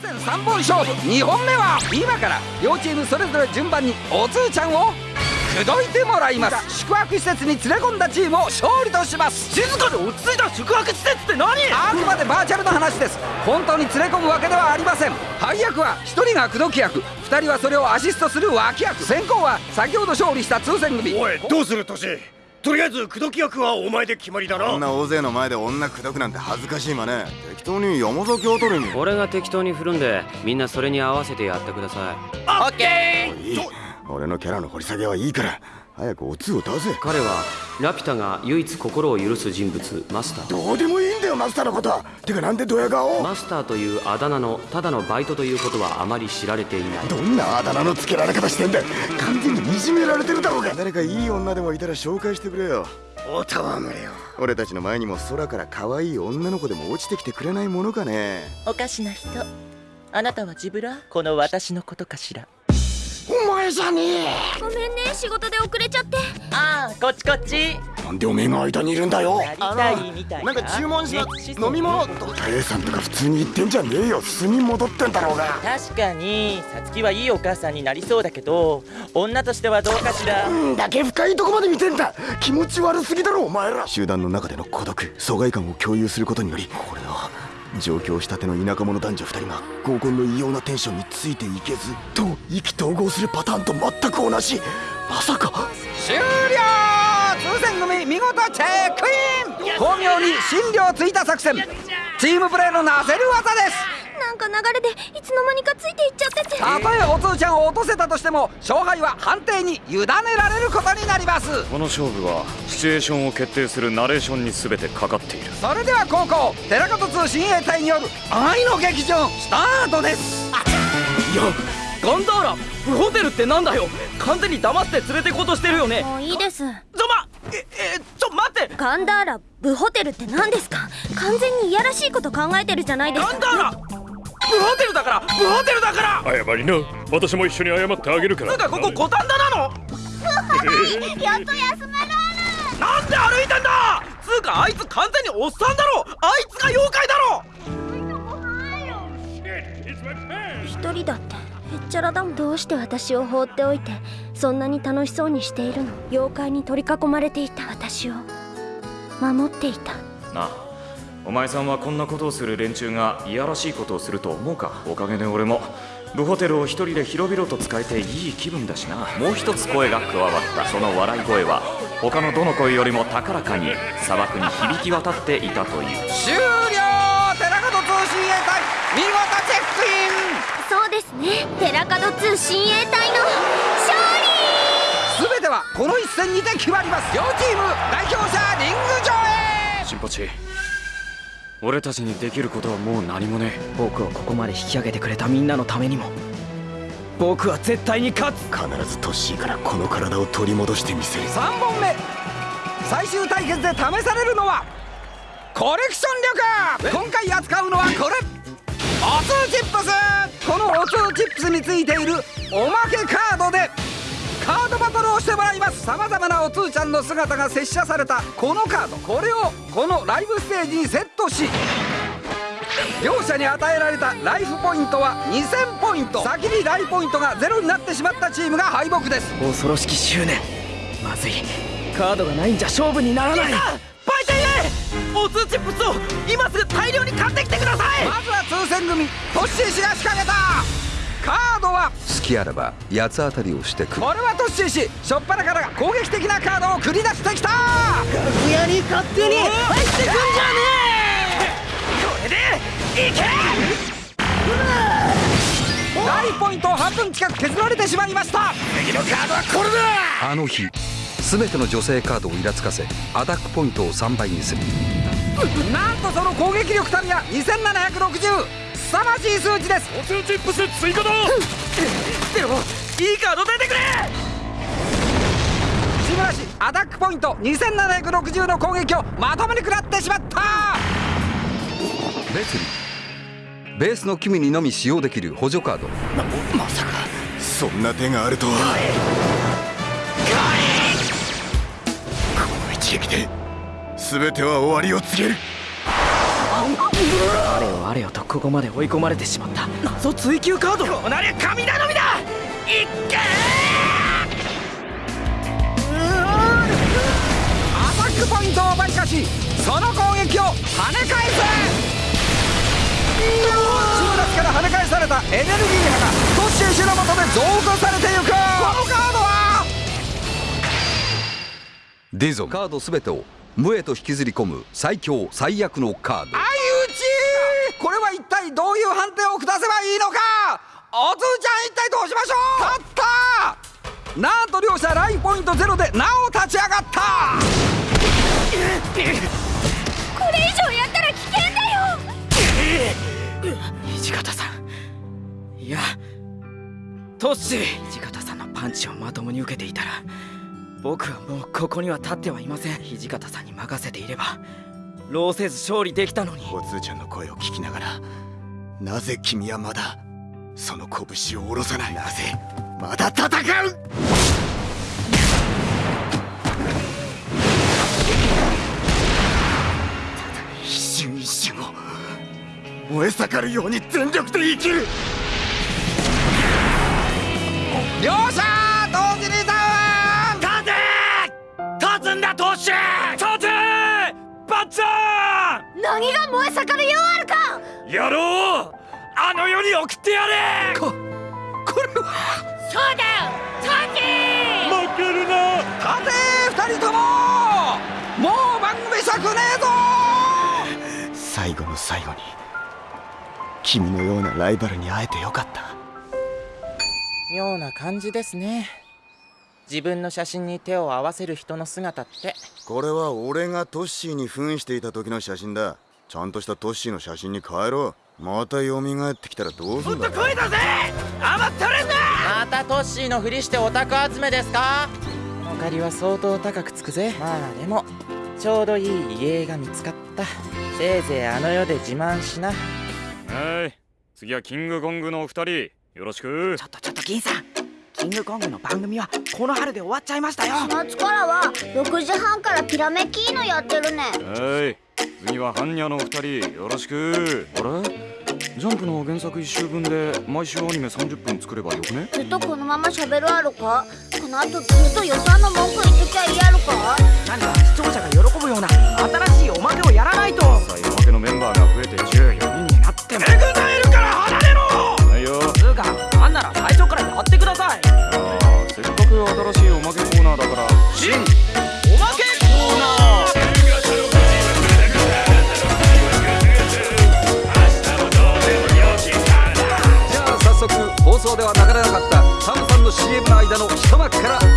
戦3本勝負。2本目は今から両チームそれぞれ順番におつーちゃんを口説いてもらいます。宿泊施設に連れ込んだチームを勝利とします。静かで落ち着いた宿泊施設って何？あくまでバーチャルの話です。本当に連れ込むわけではありません。配役は1人が口説き役。2人はそれをアシストする脇役。先行は先ほど勝利した通戦組。おいどうするトシ？とりあえず口説き役はお前で決まりだな。こんな大勢の前で女口説くなんて恥ずかしいまね。適当に山崎を取りに。俺が適当に振るんでみんなそれに合わせてやってください。オッケいい。俺のキャラの掘り下げはいいから。早くおつを出せ。彼はラピュタが唯一心を許す人物マスター。どうでもいいよマスターのことは。てかなんでドヤ顔？マスターというあだ名のただのバイトということはあまり知られていない。どんなあだ名の付けられ方してんだ完全にいじめられてるだろうが誰かいい女でもいたら紹介してくれよ。おたわむれよ。俺たちの前にも空から可愛い女の子でも落ちてきてくれないものかね。おかしな人。あなたはジブラこの私のことかしら？お前じゃねえ。ごめんね仕事で遅れちゃって。ああこっちこっちなんでおめえが間にいるんだよ。やりたいみたいな。んか注文しねた飲み物タさんとか普通に言ってんじゃねえよ。素に戻ってんだろうが。確かにさつきはいいお母さんになりそうだけど女としてはどうかしら。んだけ深いとこまで見てんだ。気持ち悪すぎだろお前ら。集団の中での孤独疎外感を共有することによりこれは上京したての田舎者男女2人が合コンの異様なテンションについていけずと意気投合するパターンと全く同じ。まさか。終了通戦組見事チェックイン。巧妙に診療ついた作戦。チームプレーのなせる技です。なんか流れでいつの間にかついていっちゃってて。たとえおつーちゃんを落とせたとしても勝敗は判定に委ねられることになります。この勝負はシチュエーションを決定するナレーションに全てかかっている。それでは高校寺門通親衛隊による愛の劇場スタートです。いやガンダーラブホテルってなんだよ。完全に騙して連れてこうとしてるよね。もういいですええちょ待って。ガンダーラブホテルって何ですか？完全にいやらしいこと考えてるじゃないですか。ガンダーラ。ブホテルだからブホテルだから。謝りな。私も一緒に謝ってあげるから。つうかここ五反田なの？やっと休めるな。んで歩いてんだ？つうかあいつ完全におっさんだろ。あいつが妖怪だろ。一人だってへっちゃらだもん。どうして私を放っておいてそんなに楽しそうにしているの。妖怪に取り囲まれていた私を。守っていた。なあお前さんはこんなことをする連中がいやらしいことをすると思うか？おかげで俺もブホテルを一人で広々と使えていい気分だしな。もう一つ声が加わった。その笑い声は他のどの声よりも高らかに砂漠に響き渡っていたという。終了！寺門通信衛隊！見事チェックイン！そうですね。寺門通親衛隊の勝利戦にて決まります。両チーム代表者リング上へ。新八。俺たちにできることはもう何もね僕をここまで引き上げてくれたみんなのためにも。僕は絶対に勝つ。必ずトッシーからこの体を取り戻してみせる。3本目。最終対決で試されるのはコレクション力。今回扱うのはこれ。おつーチップス。このおつーチップスについているおまけカードでカードバトルをしてもらいます。さまざまなおつーちゃんの姿が接写された。このカードこれをこのライブステージにセットし両者に与えられたライフポイントは2000ポイント。先にライフポイントがゼロになってしまったチームが敗北です。恐ろしき執念。まずい。カードがないんじゃ勝負にならない。バイテイエおつチップスを今すぐ大量に買ってきてください！まずは通戦組トッシー氏が仕掛けた。カードは好きあらば八つ当たりをしてくる。これはトッシー氏しょっぱなから攻撃的なカードを繰り出してきた！楽屋に勝手に入ってくんじゃねえこれでいけライフポイントを半分近く削られてしまいました次のカードはこれだあの日全ての女性カードをイラつかせアタックポイントを3倍にするなんとその攻撃力たるや2760凄まじい数値ですおつチップス追加だでもいいカード出てくれ。志村氏アタックポイント2760の攻撃をまともに食らってしまった。別に。ベースの君にのみ使用できる補助カード。ままさか。そんな手があるとは。この一撃で全ては終わりを告げる。あれよあれよ。とここまで追い込まれてしまった。謎追求カード。こうなりゃ神頼みだいっけアタックポイントを奪い返しその攻撃を跳ね返せ中脱から跳ね返されたエネルギー波がトッシー氏のもとで増加されてゆくこのカードはディゾンカード全てを無へと引きずり込む最強最悪のカード。相打ち。これは一体どういう判定を下せばいいのか？おつーちゃん一体どうしましょう勝ったなんと両者ラインポイントゼロでなお立ち上がったこれ以上やったら危険だよ。土方さん。いやトッシー土方さんのパンチをまともに受けていたら僕はもうここには立ってはいません。土方さんに任せていれば労せず勝利できたのに。おつーちゃんの声を聞きながら。なぜ君はまだその拳を下ろさない。なぜ？まだ戦う！一瞬一瞬を燃え盛るように全力で生きる！両者同時にダウン！立て！立つんだトッシー立て！バッツァ何が燃え盛るようあるか！ーやろうあの世に送ってやれ！ここれは！そうだよ立て負けるな！立て二人とも！もう番組尺ねえぞ！最後の最後に君のようなライバルに会えてよかった。妙な感じですね。自分の写真に手を合わせる人の姿って。これは俺がトッシーに扮していた時の写真だ。ちゃんとしたトッシーの写真に変えろまた蘇ってきたらどうすんだ声だぜ余ったれんなまたトッシーのふりしてオタク集めですか？この借りは相当高くつくぜ。まあでもちょうどいい家が見つかった。せいぜいあの世で自慢しな。はい。次はキングコングのお二人。よろしく。ちょっとちょっと銀さん。キングコングの番組はこの春で終わっちゃいましたよ。夏からは6時半からピラメキーノやってるね。はい次はハンニャのお二人よろしく。あれ？ジャンプの原作1週分で毎週アニメ30分作ればよくね？ずっとこのまま喋るあるか？この後ずっと予算の文句言ってきゃいいやるか？何か視聴者が喜ぶような新しいおまけをやらないと。さあおまけのメンバーが増えて14人になっても。エグザイルから離れろ！はいよ。つうかなんなら最初からやってください。あーせっかく新しいおまけコーナーだから新では流れなかったサムさんの CM の間の一幕から